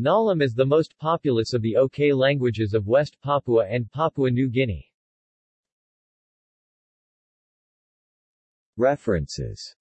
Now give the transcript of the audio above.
Nalam is the most populous of the OK languages of West Papua and Papua New Guinea. References